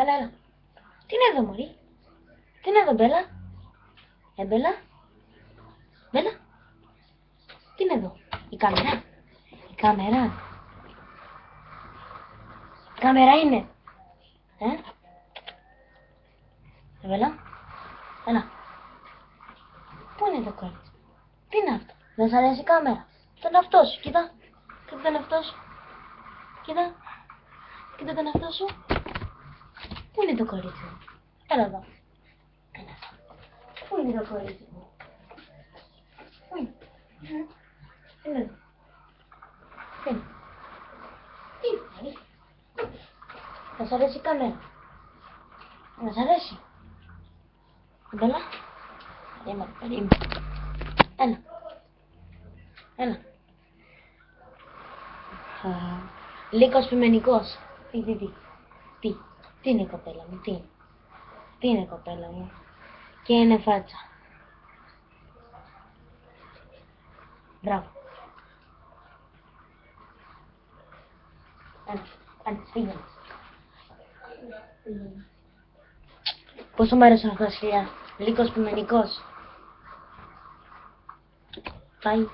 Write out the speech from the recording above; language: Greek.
Έλα, έλα. Τι είναι εδώ, Μωρή; Τι είναι εδώ, Μπέλα; Ε, Μπέλα; Μπέλα; Τι είναι εδώ; Η κάμερα. Η κάμερα. Η κάμερα είναι. Ε; Ε, Μπέλα; Έλα. Πού είναι το κορίτσι; Τι είναι αυτό; Δεν σ' αρέσει η κάμερα. Τον εαυτό σου. Κοίτα. Κοίτα τον εαυτό σου. Κοίτα. Κοίτα τον εαυτό σου. Πού είναι το κορίτσι μου; Έλα εδώ. Έλα εδώ. Πού είναι το κορίτσι μου; Πού είναι; Ε, Έλα εδώ. Πού είναι. Τι είναι, μωρή. Θα σ' αρέσει η κάμερα. Να σ' αρέσει. Μπέλα. Περίμενε, περίμενε. Έλα. Έλα. Α, Λύκος πιμενικός. Τι, τι, τι. Τι. Τι είναι η κοπέλα μου, τι είναι; Τι είναι η κοπέλα μου; Και είναι φάτσα. Μπράβο. Έλα, έλα, πήγαινε. Πόσο μου άρεσαν αυτά τα σκυλιά. Λύκος πιμενικός. Πάει.